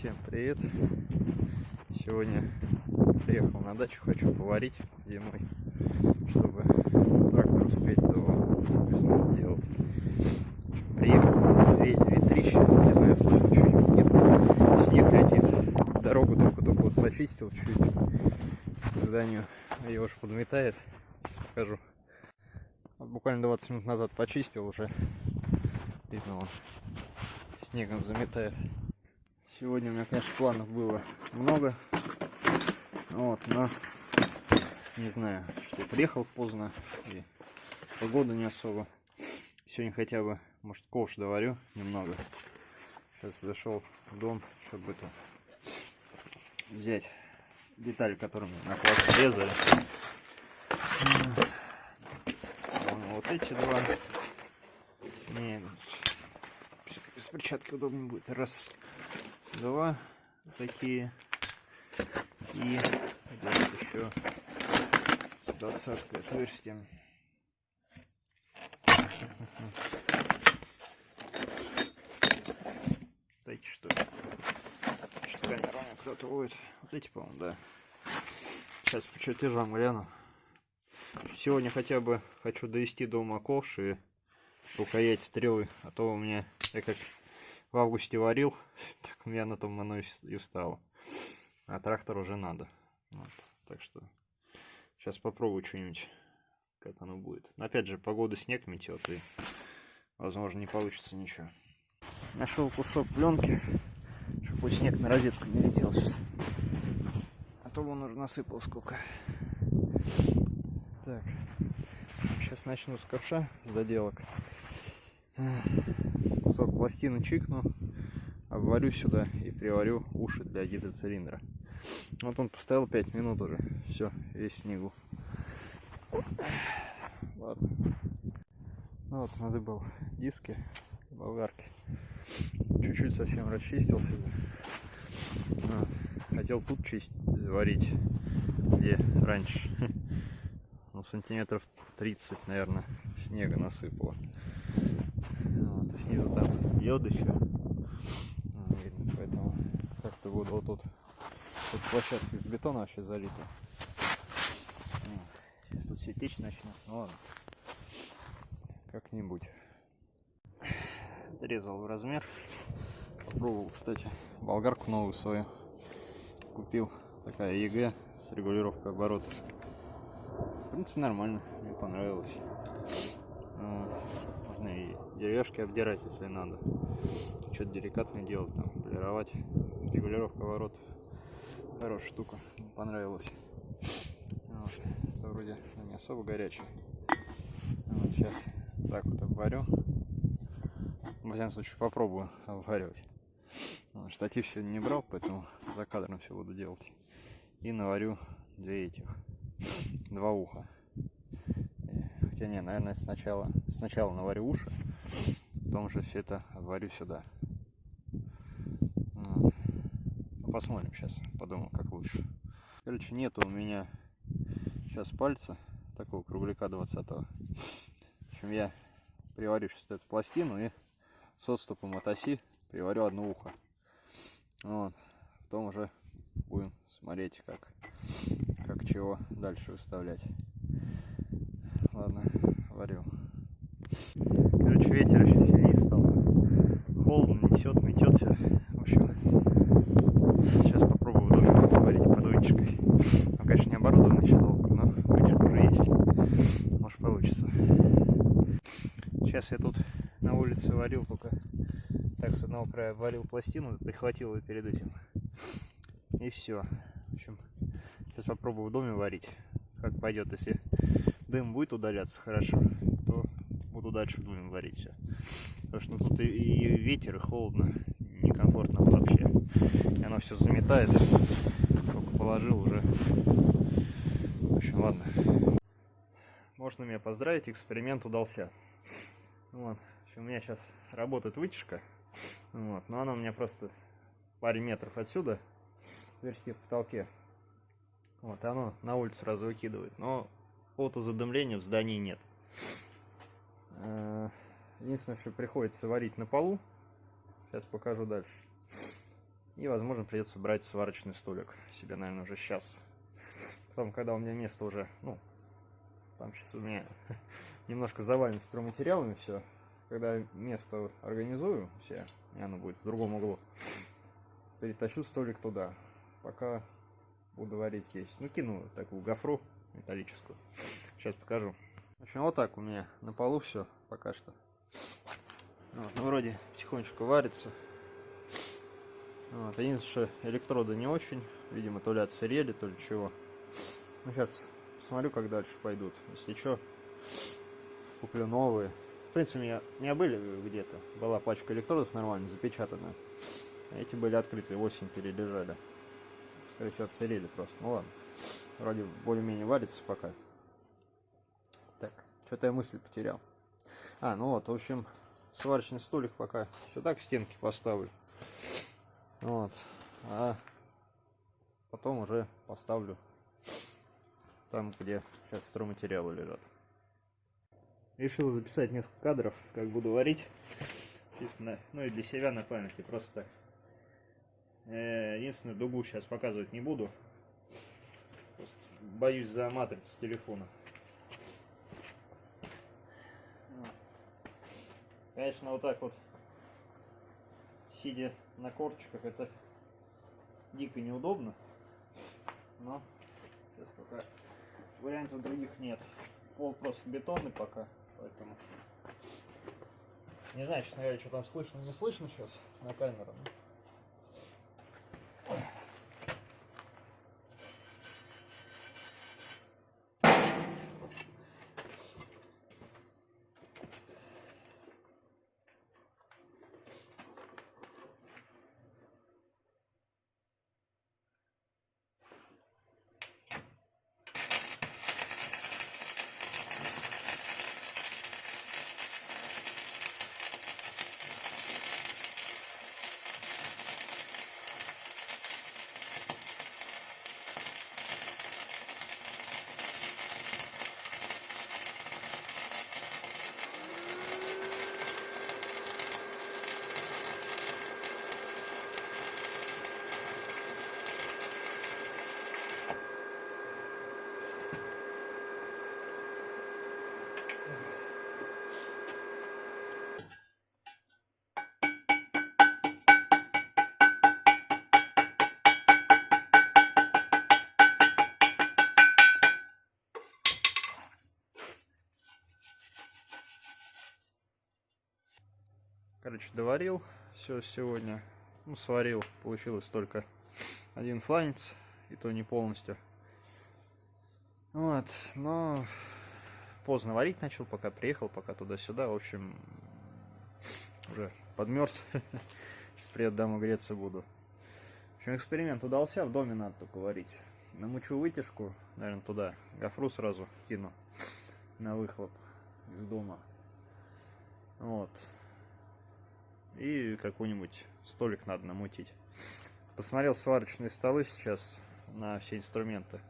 Всем привет! Сегодня приехал на дачу, хочу поварить зимой, чтобы трактор успеть до весны делать. Приехал, ветрище, не знаю, слышно, что нет, снег летит, дорогу только-только вот почистил чуть к зданию, ее уж подметает, сейчас покажу. Вот буквально 20 минут назад почистил уже, видно он снегом заметает. Сегодня у меня, конечно, планов было много. Вот, но не знаю, что приехал поздно и погода не особо. Сегодня хотя бы, может, ковш доварю немного. Сейчас зашел в дом, чтобы это взять детали, которые на класс резали. Вот эти два. Не, с перчатки удобнее будет. Раз два такие. И здесь еще с двадцаткой отверстием дайте что? Что камера кто-то будет вот эти по-моему да. Сейчас по чертежам гляну. Сегодня хотя бы хочу довести до ума ковш и рукоять стрелы а то у меня я как в августе варил, меня на том оно и встало. А трактор уже надо. Вот. Так что сейчас попробую что-нибудь, как оно будет. Но опять же, погода снег метет, и возможно не получится ничего. Нашел кусок пленки, чтобы снег на розетку не летел сейчас. А то он уже насыпал сколько. Так, сейчас начну с ковша, с доделок кусок пластины чикну, обварю сюда и приварю уши для гидроцилиндра. Вот он поставил 5 минут уже. Все, весь снегу. Ладно. Ну вот, надыбал диски болгарки. Чуть-чуть совсем расчистил себе. Хотел тут чистить, варить, где раньше. Ну, сантиметров 30, наверное, снега насыпало снизу там лед еще. Видно, поэтому буду вот тут. Тут площадка из бетона вообще залита. Сейчас тут все течь начнет. Ну ладно. Как-нибудь. Отрезал в размер. Попробовал, кстати, болгарку новую свою. Купил. Такая ЕГЭ с регулировкой оборотов. В принципе, нормально. Мне понравилось. Вот можно и деревяшки обдирать, если надо. Что-то деликатное делать, там, полировать. Регулировка оборотов. Хорошая штука, понравилась. Вот. Это вроде не особо горячий. Вот, сейчас так вот обварю. В всяком случае попробую обваривать. Вот, штатив сегодня не брал, поэтому за кадром все буду делать. И наварю две этих, два уха. Хотя не, наверное, сначала, сначала наварю уши, потом же все это обварю сюда. Ну, посмотрим сейчас, подумаю, как лучше. Короче, нету у меня сейчас пальца, такого кругляка 20 -го. В общем, я приварю сейчас эту пластину и с отступом от оси приварю одно ухо. Вот. Потом уже будем смотреть, как, как чего дальше выставлять. Ладно, варю. Короче, ветер еще сильнее стал. Холодно несет, метет все. В общем, сейчас попробую в доме варить под вытяжкой. Ну, конечно, не оборудованный еще долго, но вытяжка уже есть. Может получится. Сейчас я тут на улице варил только так с одного края варил пластину, прихватил ее перед этим. И все. В общем, сейчас попробую в доме варить. Как пойдет, если дым будет удаляться хорошо, то буду дальше будем варить все. Потому что ну, тут и, и ветер, и холодно, некомфортно вообще. И оно все заметает. Только положил уже. В общем, ладно. Можно меня поздравить, эксперимент удался. Вот. У меня сейчас работает вытяжка. Вот. Но она у меня просто паре метров отсюда, версии в потолке. Вот, и оно на улицу сразу выкидывает. Но какого-то задымления в здании нет. Э, единственное, что приходится варить на полу. Сейчас покажу дальше. И, возможно, придется брать сварочный столик себе, наверное, уже сейчас. Потом, когда у меня место уже, ну, там сейчас у меня немножко завалено стройматериалами все. Когда место организую все, и оно будет в другом углу, перетащу столик туда. Пока буду варить здесь. Ну, кину такую гофру металлическую. Сейчас покажу. В общем, вот так у меня на полу все пока что. Вот, ну, вроде потихонечку варится. Вот, единственное, что электроды не очень. Видимо, то ли отсырели, то ли чего. Ну, сейчас посмотрю, как дальше пойдут. Если что, куплю новые. В принципе, у меня, у меня были где-то. Была пачка электродов нормально запечатанная. А эти были открытые, осень перележали. Скорее всего, отсырели просто. Ну ладно. Вроде более-менее варится пока. Так, что-то я мысль потерял. А, ну вот, в общем, сварочный столик пока сюда к стенке поставлю. Вот. А потом уже поставлю там, где сейчас стройматериалы лежат. Решил записать несколько кадров, как буду варить. Честно, ну и для себя на памяти, просто так. Э, единственное, дугу сейчас показывать не буду. Просто боюсь за матрицу телефона. Конечно, вот так вот, сидя на корточках, это дико неудобно. Но сейчас пока вариантов других нет. Пол просто бетонный пока, поэтому... Не знаю, честно говоря, что там слышно, не слышно сейчас на камеру. Короче, доварил все сегодня. Ну, сварил. Получилось только один фланец. И то не полностью. Вот. Но поздно варить начал, пока приехал, пока туда-сюда. В общем, уже подмерз. Сейчас приеду домой греться буду. В общем, эксперимент удался. В доме надо только варить. Намучу вытяжку, наверное, туда. Гофру сразу кину на выхлоп из дома. Вот и какой-нибудь столик надо намутить. Посмотрел сварочные столы сейчас на все инструменты.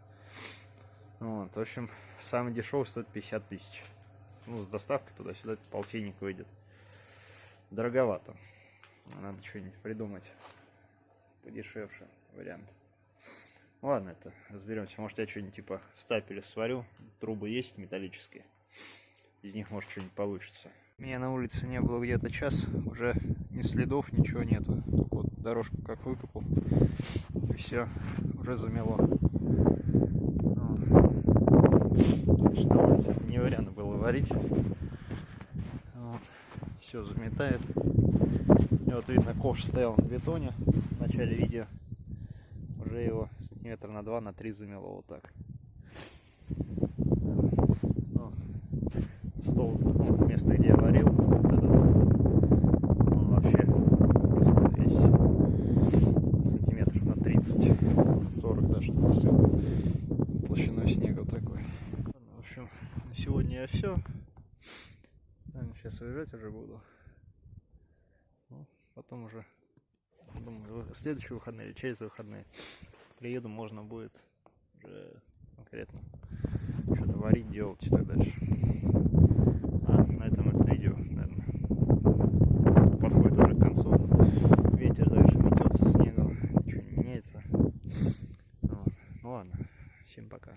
Вот, в общем, самый дешевый стоит 50 тысяч. Ну, с доставкой туда-сюда полтинник выйдет. Дороговато. Надо что-нибудь придумать подешевше вариант. Ладно, это разберемся. Может, я что-нибудь типа стапеля сварю. Трубы есть металлические. Из них, может, что-нибудь получится. Меня на улице не было где-то час, уже ни следов, ничего нету. Только вот дорожку как выкопал, и все, уже замело. Конечно, на улице это не вариант было варить. Вот. Все заметает. И вот видно, ковш стоял на бетоне в начале видео. Уже его сантиметр на два, на три замело вот так. Стол, ну, место, где я варил, вот этот вот, он вообще просто весь сантиметров на 30, 40 даже посыл толщиной снега такой. В общем, на сегодня я все. Сейчас уезжать уже буду. Ну, потом уже, думаю, следующие выходные или через выходные приеду, можно будет уже конкретно что-то варить, делать и так дальше на видео, наверное. Подходит уже к концу. Ветер дальше метется, снегом, ничего не меняется. Вот. Ну ладно, всем пока.